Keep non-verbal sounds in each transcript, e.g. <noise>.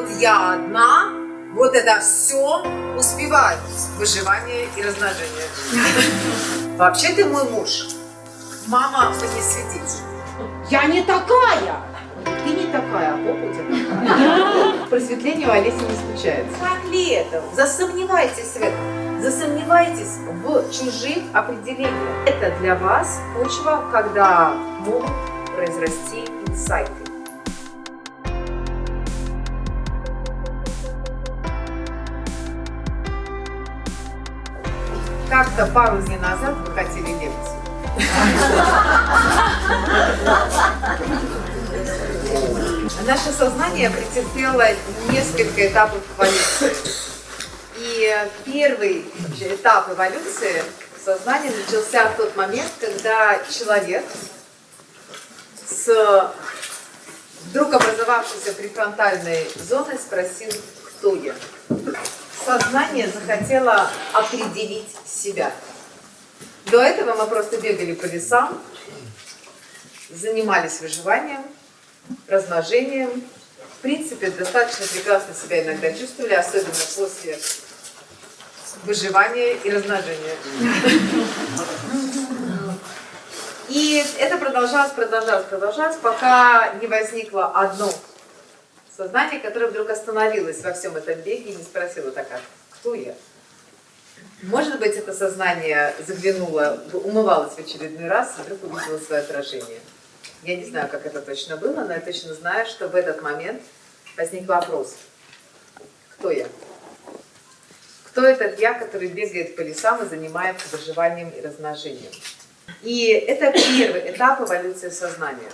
вот я одна, вот это все успеваю. Выживание и размножение. <laughs> Вообще ты мой муж. Мама мне светить. Я не такая! Ты не такая, а попа у тебя. Просветление у Олеси не случается. Как ли это? Засомневайтесь в этом. Засомневайтесь в чужих определениях. Это для вас почва, когда могут произрасти инсайты. Как-то пару дней назад вы хотели лекцию. Наше сознание претерпело несколько этапов эволюции. И первый этап эволюции сознания начался в тот момент, когда человек с вдруг образовавшейся префронтальной зоной спросил, кто я. Сознание захотело определить себя. До этого мы просто бегали по лесам, занимались выживанием, размножением. В принципе, достаточно прекрасно себя иногда чувствовали, особенно после выживания и размножения. И это продолжалось, продолжалось, продолжалось, пока не возникло одно сознание, которое вдруг остановилось во всем этом беге и не спросило так, а кто я? Может быть, это сознание заглянуло, умывалось в очередной раз и вдруг увидело свое отражение. Я не знаю, как это точно было, но я точно знаю, что в этот момент возник вопрос. Кто я? Кто этот я, который бегает по лесам и занимается выживанием и размножением? И это первый этап эволюции сознания,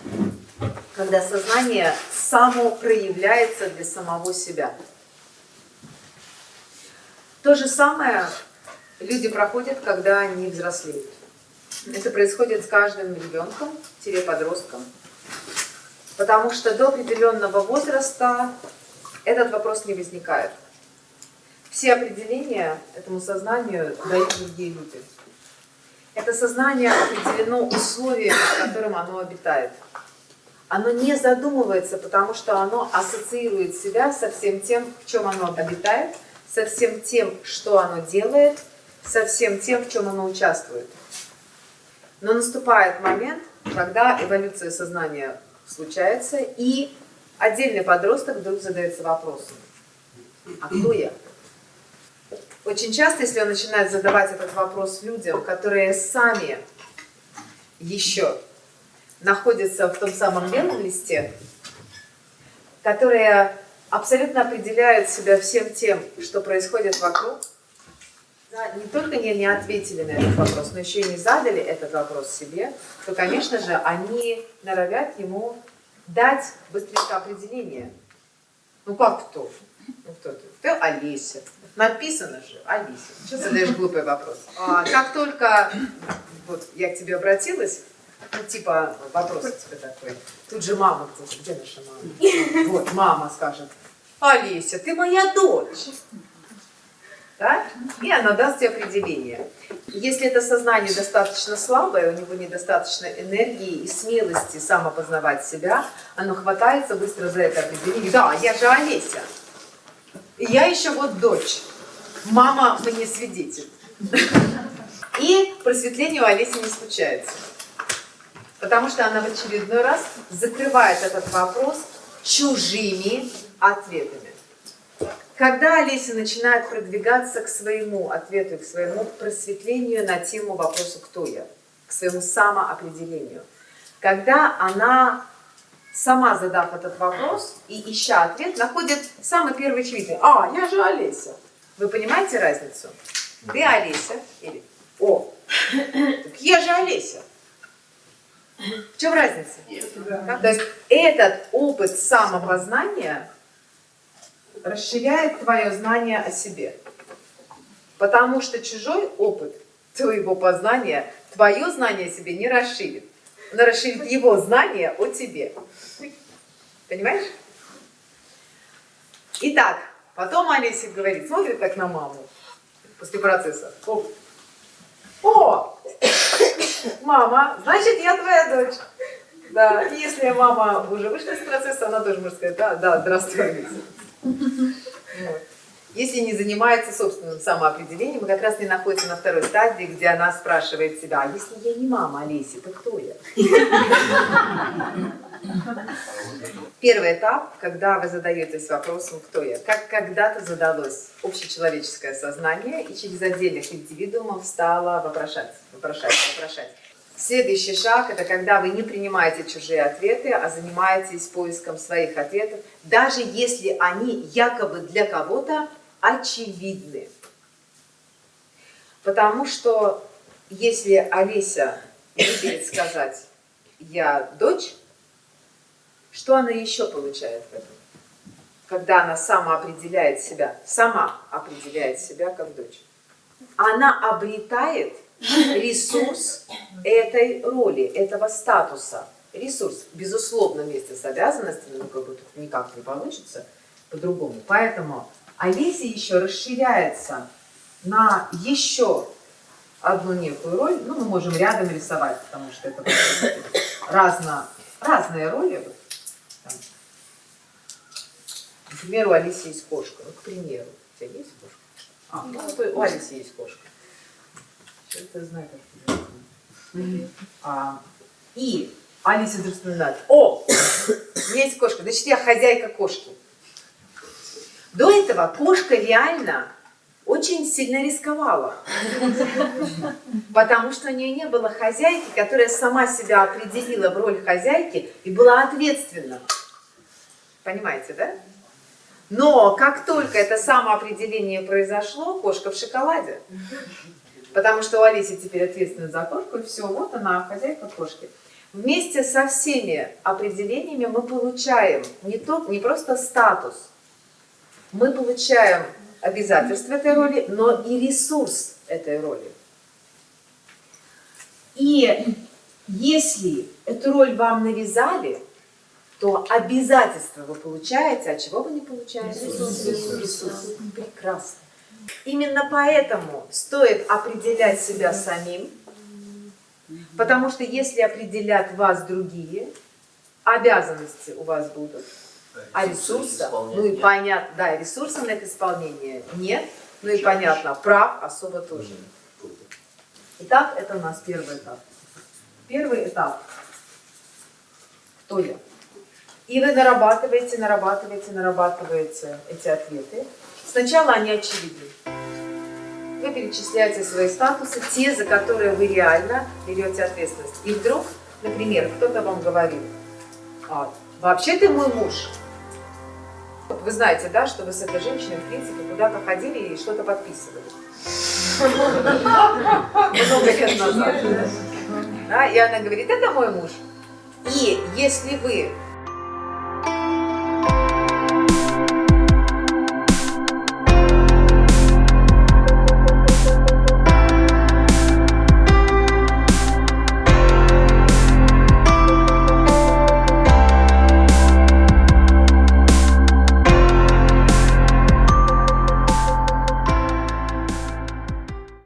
когда сознание само проявляется для самого себя. То же самое люди проходят, когда они взрослеют. Это происходит с каждым ребенком, подростком. Потому что до определенного возраста этот вопрос не возникает. Все определения этому сознанию дают другие люди. Это сознание определено условиями, в котором оно обитает. Оно не задумывается, потому что оно ассоциирует себя со всем тем, в чем оно обитает, со всем тем, что оно делает, со всем тем, в чем оно участвует. Но наступает момент, когда эволюция сознания случается, и отдельный подросток вдруг задается вопросом, а кто я? Очень часто, если он начинает задавать этот вопрос людям, которые сами еще находятся в том самом белом листе, которые абсолютно определяют себя всем тем, что происходит вокруг, да, не только не, не ответили на этот вопрос, но еще и не задали этот вопрос себе, то, конечно же, они норовят ему дать быстренько определение. Ну как кто? Ну кто ты? Ты Олеся. Написано же, Алиса. Что задаешь глупый вопрос? А, как только вот я к тебе обратилась, ну типа вопрос тебе такой, тут же мама, где наша мама? Вот, мама скажет, Олеся, ты моя дочь. Да? И она даст тебе определение. Если это сознание достаточно слабое, у него недостаточно энергии и смелости самопознавать себя, оно хватается быстро за это определение. Да, я же Олеся. Я еще вот дочь. Мама мне свидетель. И просветление у Олеси не случается. Потому что она в очередной раз закрывает этот вопрос чужими ответами. Когда Олеся начинает продвигаться к своему ответу, к своему просветлению на тему вопроса «Кто я?», к своему самоопределению, когда она сама задав этот вопрос и ища ответ, находит самый первый очевидный. А, я же Олеся. Вы понимаете разницу? Ты Олеся или О, так я же Олеся. В чем разница? Да. То есть этот опыт самопознания расширяет твое знание о себе. Потому что чужой опыт твоего познания, твое знание о себе не расширит. Но расширит его знание о тебе. Понимаешь? Итак, потом Олеся говорит, смотрит так на маму после процесса. О, О мама, значит, я твоя дочь. Да, и если мама уже вышла из процесса, она тоже может сказать, да, да, здравствуй. Вот. Если не занимается собственным самоопределением, мы как раз не находимся на второй стадии, где она спрашивает себя, а если я не мама Олеси, то кто я? Первый этап, когда вы задаетесь вопросом, кто я. Как когда-то задалось общечеловеческое сознание, и через отдельных индивидуумов стало вопрошать, вопрошать, вопрошать. Следующий шаг – это когда вы не принимаете чужие ответы, а занимаетесь поиском своих ответов, даже если они якобы для кого-то очевидны. Потому что если Олеся выберет сказать «я дочь», что она еще получает в этом? Когда она сама определяет себя, сама определяет себя как дочь. Она обретает ресурс этой роли, этого статуса. Ресурс, безусловно, вместе с обязанностями, ну, как бы тут никак не получится по-другому. Поэтому Олеся еще расширяется на еще одну некую роль. Ну, мы можем рядом рисовать, потому что это разно, разные роли. Вот, там. Например, у Алисы есть кошка. Ну, к примеру. У тебя есть кошка? А, ну, вот у Алисы есть кошка. Что это знает, как тебя а, И Алиса вдруг вспоминает, о, есть кошка, значит, я хозяйка кошки. До этого кошка реально очень сильно рисковала, потому что у нее не было хозяйки, которая сама себя определила в роль хозяйки и была ответственна. Понимаете, да? Но как только это самоопределение произошло, кошка в шоколаде. Потому что у Алиси теперь ответственность за кошку, и все, вот она, хозяйка кошки. Вместе со всеми определениями мы получаем не, то, не просто статус, мы получаем обязательства этой роли, но и ресурс этой роли. И если эту роль вам навязали, то обязательства вы получаете, а чего вы не получаете? Ресурс. Ресурс. Прекрасно. Именно поэтому стоит определять себя самим, потому что если определят вас другие, обязанности у вас будут, а ресурса, ну и понятно, да, ресурса на их исполнение нет, ну и понятно, прав особо тоже. Итак, это у нас первый этап. Первый этап. Кто я? И вы нарабатываете, нарабатываете, нарабатываете эти ответы. Сначала они очевидны. Вы перечисляете свои статусы, те, за которые вы реально берете ответственность. И вдруг, например, кто-то вам говорит, а, вообще ты мой муж. Вы знаете, да, что вы с этой женщиной, в принципе, куда-то ходили и что-то подписывали. Много лет назад. Да, и она говорит, это мой муж. И если вы